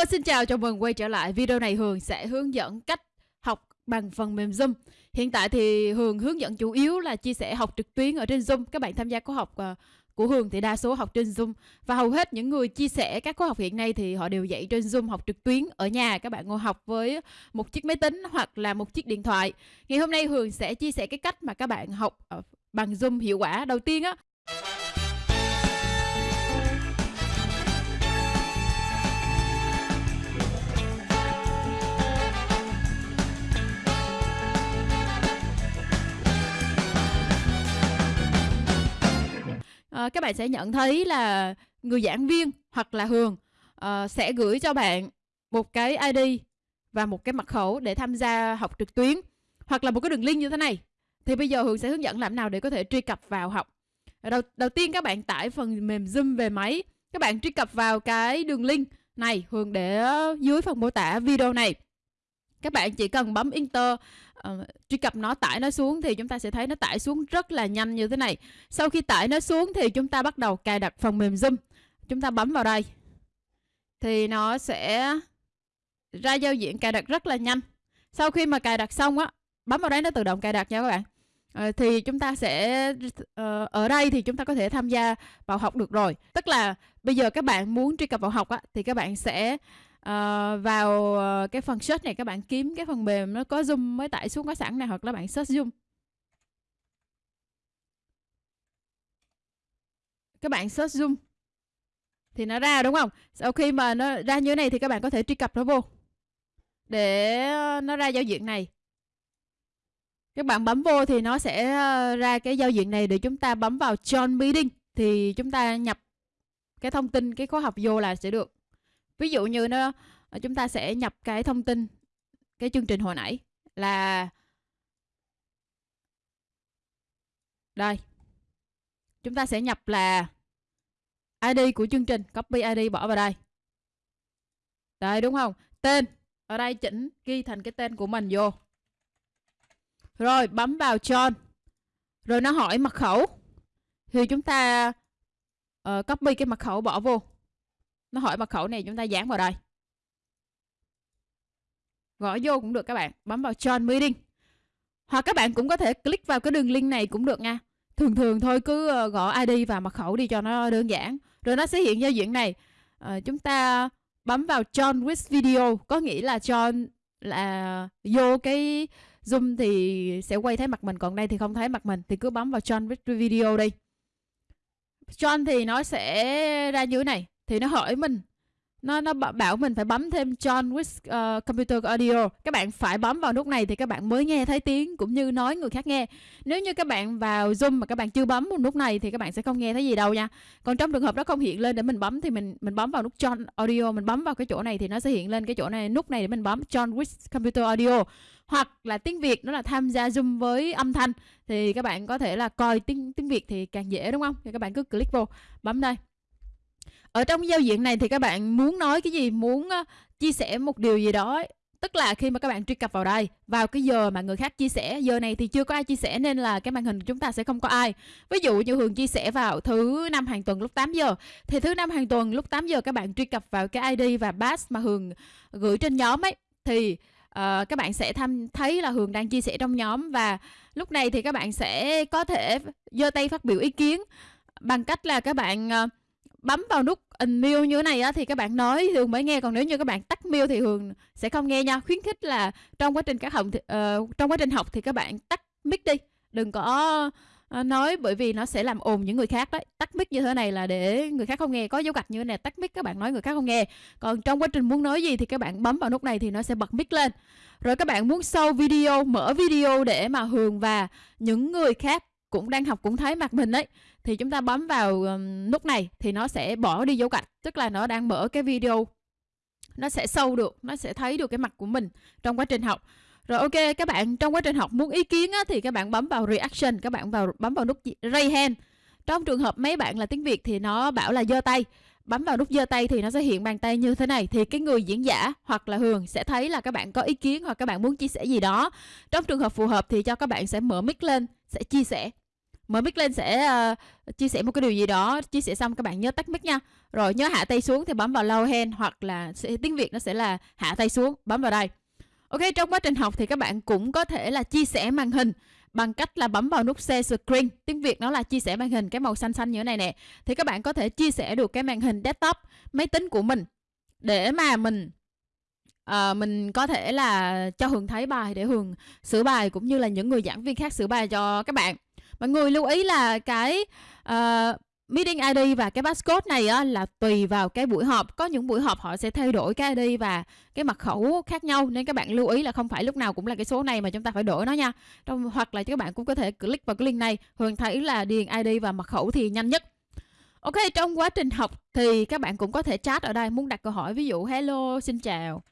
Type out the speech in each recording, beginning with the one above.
Hello, xin chào, chào mừng quay trở lại. Video này Hường sẽ hướng dẫn cách học bằng phần mềm Zoom. Hiện tại thì Hường hướng dẫn chủ yếu là chia sẻ học trực tuyến ở trên Zoom. Các bạn tham gia khóa học ờ, của Hường thì đa số học trên Zoom và hầu hết những người chia sẻ các khóa học hiện nay thì họ đều dạy trên Zoom học trực tuyến ở nhà. Các bạn ngồi học với một chiếc máy tính hoặc là một chiếc điện thoại. Ngày hôm nay Hường sẽ chia sẻ cái cách mà các bạn học ờ, bằng Zoom hiệu quả. Đầu tiên á à, các bạn sẽ nhận thấy là người giảng viên hoặc là Hường à, sẽ gửi cho bạn một cái ID và một cái mật khẩu để tham gia học trực tuyến hoặc là một cái đường link như thế này. Thì bây giờ Hường sẽ hướng dẫn làm nào để có thể truy cập vào học. Đầu, đầu tiên các bạn tải phần mềm Zoom về máy. Các bạn truy cập vào cái đường link này Hường để dưới phần mô tả video này các bạn chỉ cần bấm enter uh, truy cập nó tải nó xuống thì chúng ta sẽ thấy nó tải xuống rất là nhanh như thế này. Sau khi tải nó xuống thì chúng ta bắt đầu cài đặt phần mềm zoom. Chúng ta bấm vào đây thì nó sẽ ra giao diện cài đặt rất là nhanh. Sau khi mà cài đặt xong á bấm vào đấy nó tự động cài đặt nha các bạn. À, thì chúng ta sẽ uh, ở đây thì chúng ta có thể tham gia vào học được rồi. Tức là bây giờ các bạn muốn truy cập vào học á thì các bạn sẽ uh, vào uh, cái phần search này các bạn kiếm cái phần mềm nó có zoom mới tải xuống có sẵn này hoặc là bạn search zoom. Các bạn search zoom. Thì nó ra đúng không? Sau khi mà nó ra như thế này thì các bạn có thể truy cập nó vô. Để ờ, nó ra giao diện này. Các bạn bấm vô thì nó sẽ ra cái giao diện này để chúng ta bấm vào join meeting. Thì chúng ta nhập cái thông tin cái khóa học vô là sẽ được ví dụ như nó ờ, chúng ta sẽ nhập cái thông tin cái chương trình hồi nãy là đây. Chúng ta sẽ nhập là ID của chương trình copy ID bỏ vào đây. Đây đúng không? Tên. Ở đây chỉnh ghi thành cái tên của mình vô. Rồi bấm vào John. Rồi nó hỏi mật khẩu. Thì chúng ta uh, copy cái mật khẩu bỏ vô nó hỏi mật khẩu này chúng ta dán vào đây. Gõ vô cũng được các bạn bấm vào join meeting. Hoặc các bạn cũng có thể click vào cái đường link này cũng được nha. Thường thường thôi cứ ờ, gõ ID và mật khẩu đi cho nó đơn giản. Rồi nó sẽ hiện giao diện này. À, chúng ta bấm vào join with video có nghĩa là join là vô cái zoom thì sẽ quay thấy mặt mình còn đây thì không thấy mặt mình thì cứ bấm vào join with video đi. Join thì nó sẽ ra như thế này thì nó hỏi mình. Nó nó bảo mình phải bấm thêm John with uh, ờ, computer audio. Các bạn phải bấm vào nút này thì các bạn mới nghe thấy tiếng cũng như nói người khác nghe. Nếu như các bạn vào zoom mà các bạn chưa bấm một nút này thì các bạn sẽ không nghe thấy gì đâu nha. Còn trong trường hợp nó không hiện lên để mình bấm thì mình mình bấm vào nút John audio mình bấm vào cái chỗ này thì nó sẽ hiện lên cái chỗ này nút này để mình bấm John with computer audio. Hoặc là tiếng Việt nó là tham gia zoom với âm thanh thì các bạn có thể là coi tiếng tiếng Việt thì càng dễ đúng không? Thì các bạn cứ click vô bấm đây ở trong giao diện này thì các bạn muốn nói cái gì muốn uh, chia sẻ một điều gì đó tức là khi mà các bạn truy cập vào đây vào cái giờ mà người khác chia sẻ giờ này thì chưa có ai chia sẻ nên là cái màn hình của chúng ta sẽ không có ai. Ví dụ như hường chia sẻ vào thứ năm hàng tuần lúc 8 giờ thì thứ năm hàng tuần lúc 8 giờ các bạn truy cập vào cái id và pass mà hường gửi trên nhóm ấy thì uh, các bạn sẽ tham thấy là hường đang chia sẻ trong nhóm và lúc này thì các bạn sẽ có thể giơ tay phát biểu ý kiến bằng cách là các bạn uh, bấm vào nút unmute như thế này á thì các bạn nói Hường mới nghe còn nếu như các bạn tắt mute thì Hường sẽ không nghe nha. Khuyến khích là trong quá trình các học thì, uh, trong quá trình học thì các bạn tắt mic đi. Đừng có uh, nói bởi vì nó sẽ làm ồn những người khác đấy. Tắt mic như thế này là để người khác không nghe. Có dấu gạch như thế này tắt mic các bạn nói người khác không nghe. Còn trong quá trình muốn nói gì thì các bạn bấm vào nút này thì nó sẽ bật mic lên. Rồi các bạn muốn show video mở video để mà Hường và những người khác cũng đang học cũng thấy mặt mình đấy thì chúng ta bấm vào nút này thì nó sẽ bỏ đi dấu gạch tức là nó đang mở cái video. Nó sẽ sâu được nó sẽ thấy được cái mặt của mình trong quá trình học. Rồi ok các bạn trong quá trình học muốn ý kiến á, thì các bạn bấm vào reaction các bạn vào bấm vào nút ray hand. Trong trường hợp mấy bạn là tiếng Việt thì nó bảo là giơ tay. Bấm vào nút giơ tay thì nó sẽ hiện bàn tay như thế này thì cái người diễn giả hoặc là Hường sẽ thấy là các bạn có ý kiến hoặc các bạn muốn chia sẻ gì đó. Trong trường hợp phù hợp thì cho các bạn sẽ mở mic lên sẽ chia sẻ mở mic lên sẽ uh, chia sẻ một cái điều gì đó chia sẻ xong các bạn nhớ tắt mic nha. Rồi nhớ hạ tay xuống thì bấm vào low hand hoặc là sẽ, tiếng việt nó sẽ là hạ tay xuống bấm vào đây. Ok trong quá trình học thì các bạn cũng có thể là chia sẻ màn hình bằng cách là bấm vào nút share screen. Tiếng việt nó là chia sẻ màn hình cái màu xanh xanh như thế này nè. Thì các bạn có thể chia sẻ được cái màn hình desktop máy tính của mình để mà mình à, mình có thể là cho hường thấy bài để hường sửa bài cũng như là những người giảng viên khác sửa bài cho các bạn mọi người lưu ý là cái uh, meeting ID và cái passcode này á, là tùy vào cái buổi họp. Có những buổi họp họ sẽ thay đổi cái ID và cái mật khẩu khác nhau nên các bạn lưu ý là không phải lúc nào cũng là cái số này mà chúng ta phải đổi nó nha. Trong hoặc là các bạn cũng có thể click vào cái link này hường thấy là điền ID và mật khẩu thì nhanh nhất. Ok, trong quá trình học thì các bạn cũng có thể chat ở đây muốn đặt câu hỏi ví dụ hello xin chào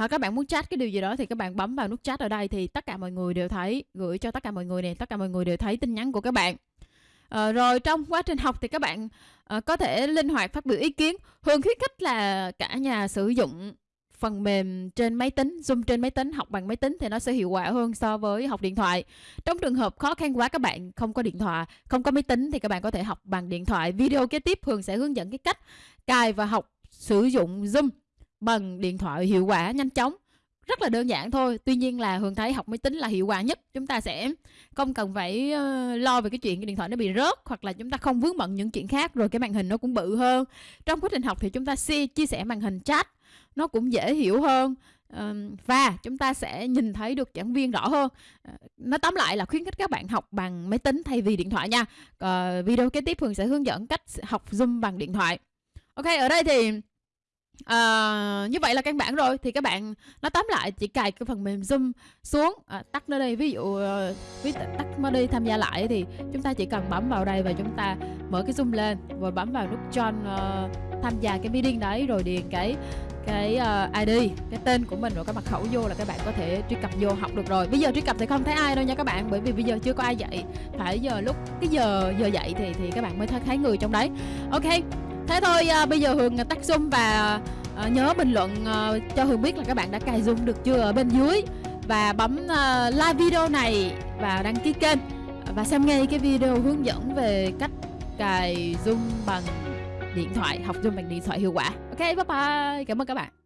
hoặc các bạn muốn chat cái điều gì đó thì các bạn bấm vào nút chat ở đây thì tất cả mọi người đều thấy gửi cho tất cả mọi người này tất cả mọi người đều thấy tin nhắn của các bạn. À, rồi trong quá trình học thì các bạn à, có thể linh hoạt phát biểu ý kiến hương khuyến khích là cả nhà sử dụng phần mềm trên máy tính zoom trên máy tính học bằng máy tính thì nó sẽ hiệu quả hơn so với học điện thoại. Trong trường hợp khó khăn quá các bạn không có điện thoại không có máy tính thì các bạn có thể học bằng điện thoại. Video kế tiếp hương sẽ hướng dẫn cái cách cài và học sử dụng zoom bằng điện thoại hiệu quả nhanh chóng. Rất là đơn giản thôi tuy nhiên là hường thấy học máy tính là hiệu quả nhất. Chúng ta sẽ không cần phải ờ, lo về cái chuyện cái điện thoại nó bị rớt hoặc là chúng ta không vướng bận những chuyện khác rồi cái màn hình nó cũng bự hơn. Trong quá trình học thì chúng ta chia, chia sẻ màn hình chat nó cũng dễ hiểu hơn. Và chúng ta sẽ nhìn thấy được giảng viên rõ hơn. Ờ, nó tóm lại là khuyến khích các bạn học bằng máy tính thay vì điện thoại nha. Ờ, video kế tiếp hường sẽ hướng dẫn cách học zoom bằng điện thoại. Ok ở đây thì À, như vậy là căn bản rồi. Thì các bạn nó tóm lại chỉ cài cái phần mềm zoom xuống. À, tắt nó đi. Ví dụ ờ, ví tắt nó đi tham gia lại thì chúng ta chỉ cần bấm vào đây và chúng ta mở cái zoom lên. Rồi bấm vào nút join uh, tham gia cái meeting đấy. Rồi điền cái cái uh, ID cái tên của mình rồi cái mật khẩu vô là các bạn có thể truy cập vô học được rồi. Bây giờ truy cập thì không thấy ai đâu nha các bạn. Bởi vì bây giờ chưa có ai dạy. Phải giờ lúc cái giờ giờ dạy thì thì các bạn mới thấy thấy người trong đấy. Ok thế thôi à, bây giờ hường à, tắt zoom và à, nhớ bình luận à, cho hường biết là các bạn đã cài zoom được chưa ở bên dưới. Và bấm à, like video này và đăng ký kênh. Và xem ngay cái video hướng dẫn về cách cài zoom bằng điện thoại học zoom bằng điện thoại hiệu quả. Ok bye bye. Cảm ơn các bạn.